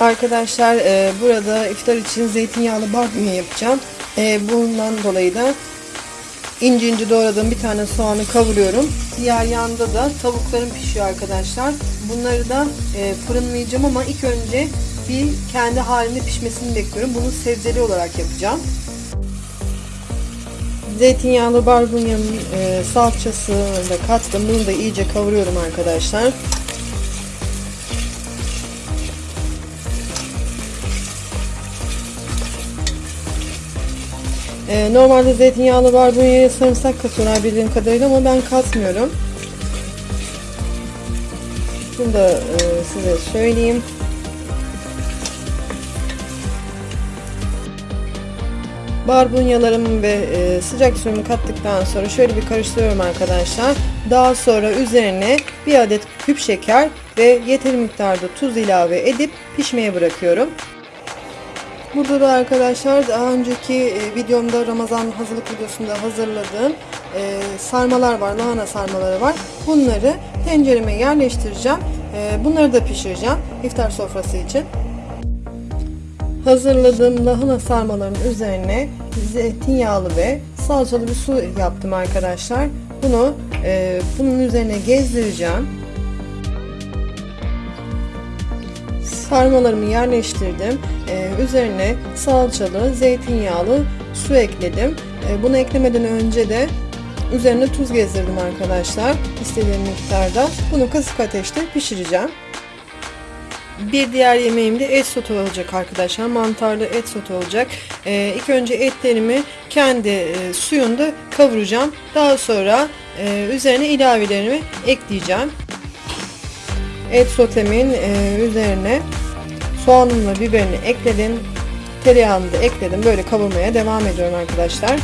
Arkadaşlar e, burada iftar için zeytinyağlı barbunya yapacağım. E, bundan dolayı da ince ince doğradığım bir tane soğanı kavuruyorum. Diğer yanda da tavuklarım pişiyor arkadaşlar. Bunları da e, fırınlayacağım ama ilk önce bir kendi halinde pişmesini bekliyorum. Bunu sebzeli olarak yapacağım. Zeytinyağlı barbunyanın e, salçasını da kattım. Bunu da iyice kavuruyorum arkadaşlar. E, normalde zeytinyağlı barbunyaya sarımsak katıyorlar bildiğim kadarıyla ama ben katmıyorum. Bunu da e, size söyleyeyim. Barbunyalarımı ve e, sıcak suyumu kattıktan sonra şöyle bir karıştırıyorum arkadaşlar. Daha sonra üzerine bir adet küp şeker ve yeteri miktarda tuz ilave edip pişmeye bırakıyorum. Burada da arkadaşlar daha önceki e, videomda Ramazan hazırlık videosunda hazırladığım e, sarmalar var, lahana sarmaları var. Bunları tencereme yerleştireceğim. E, bunları da pişireceğim iftar sofrası için. Hazırladığım lahana sarmalarının üzerine zeytinyağlı ve salçalı bir su yaptım arkadaşlar. Bunu e, bunun üzerine gezdireceğim. Sarmalarımı yerleştirdim. Ee, üzerine salçalı, zeytinyağlı su ekledim. Ee, bunu eklemeden önce de üzerine tuz gezdirdim arkadaşlar. İstediğim miktarda. Bunu kısık ateşte pişireceğim. Bir diğer yemeğim de et sote olacak arkadaşlar. Mantarlı et sote olacak. Ee, ilk önce etlerimi kendi e, suyunda kavuracağım. Daha sonra e, üzerine ilavelerimi ekleyeceğim. Et sotemin e, üzerine soğanımla biberini ekledim. Tereyağını da ekledim. Böyle kavurmaya devam ediyorum arkadaşlar.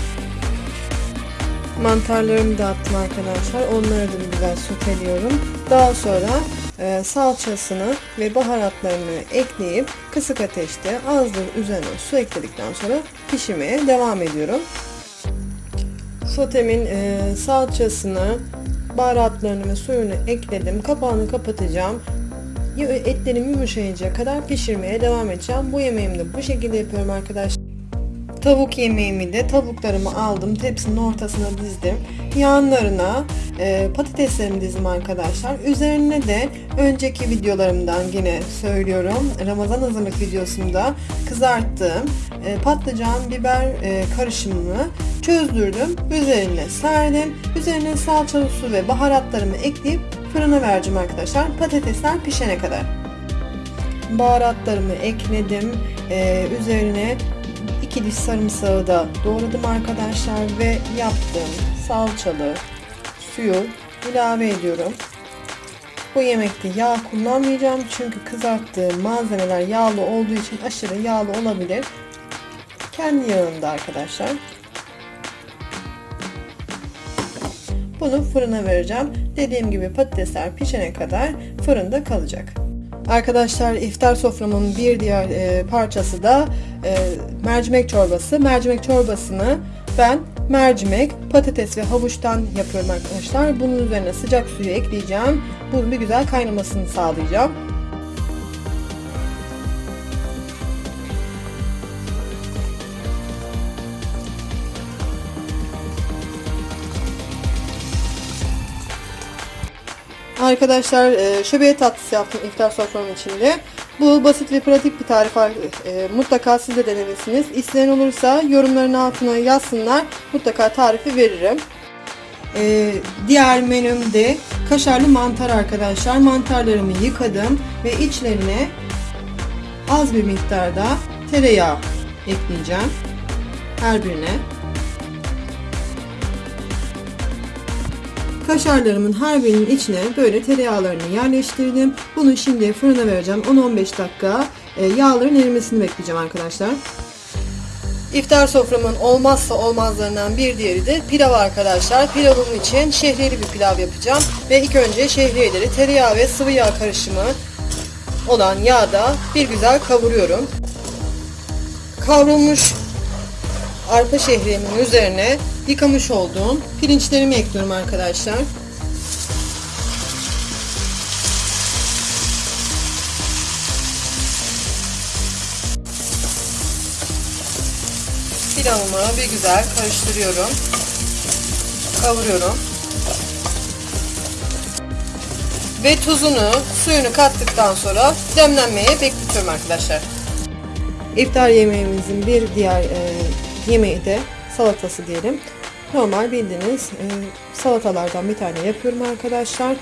Mantarlarımı da attım arkadaşlar. Onları da güzel soteliyorum. Daha sonra e, salçasını ve baharatlarını ekleyip kısık ateşte azdır üzerine su ekledikten sonra pişirmeye devam ediyorum. Sotemin e, salçasını, baharatlarını ve suyunu ekledim. Kapağını kapatacağım. Etlerim yumuşayıncaya kadar pişirmeye devam edeceğim. Bu yemeğimi de bu şekilde yapıyorum arkadaşlar. Tavuk yemeğimi de tavuklarımı aldım. Tepsinin ortasına dizdim. Yanlarına e, patateslerimi dizdim arkadaşlar. Üzerine de önceki videolarımdan yine söylüyorum. Ramazan hazırlık videosunda kızarttığım e, patlıcan biber e, karışımını çözdürdüm. Üzerine serdim. Üzerine salçalı su ve baharatlarımı ekleyip fırına vereceğim arkadaşlar. Patatesler pişene kadar. Baharatlarımı ekledim. Ee, üzerine iki diş sarımsağı da doğradım arkadaşlar ve yaptığım salçalı suyu ilave ediyorum. Bu yemekte yağ kullanmayacağım çünkü kızarttığım malzemeler yağlı olduğu için aşırı yağlı olabilir. Kendi yağında arkadaşlar. Bunu fırına vereceğim. Dediğim gibi patatesler pişene kadar fırında kalacak. Arkadaşlar iftar soframın bir diğer e, parçası da e, mercimek çorbası. Mercimek çorbasını ben mercimek, patates ve havuçtan yapıyorum arkadaşlar. Bunun üzerine sıcak suyu ekleyeceğim. Bunun bir güzel kaynamasını sağlayacağım. Arkadaşlar e, şöbiyet tatlısı yaptım iftar soframın içinde. Bu basit ve pratik bir tarif. E, mutlaka siz de denemelisiniz. İsteyen olursa yorumların altına yazsınlar. Mutlaka tarifi veririm. E, diğer menüm de kaşarlı mantar arkadaşlar. Mantarlarımı yıkadım ve içlerine az bir miktarda tereyağı ekleyeceğim. Her birine. Kaşarlarımın her birinin içine böyle tereyağlarını yerleştirdim. Bunu şimdi fırına vereceğim. 10-15 dakika e, yağların erimesini bekleyeceğim arkadaşlar. İftar soframın olmazsa olmazlarından bir diğeri de pilav arkadaşlar. Pilavım için şehriyeli bir pilav yapacağım. Ve ilk önce şehriyeleri tereyağı ve sıvı yağ karışımı olan yağda bir güzel kavuruyorum. Kavrulmuş arpa şehriyemin üzerine yıkamış olduğum pirinçlerimi ekliyorum arkadaşlar. Pilavımı bir güzel karıştırıyorum. Kavuruyorum. Ve tuzunu, suyunu kattıktan sonra demlenmeye bekletiyorum arkadaşlar. İftar yemeğimizin bir diğer e, yemeği de salatası diyelim. Normal bildiğiniz e, salatalardan bir tane yapıyorum arkadaşlar.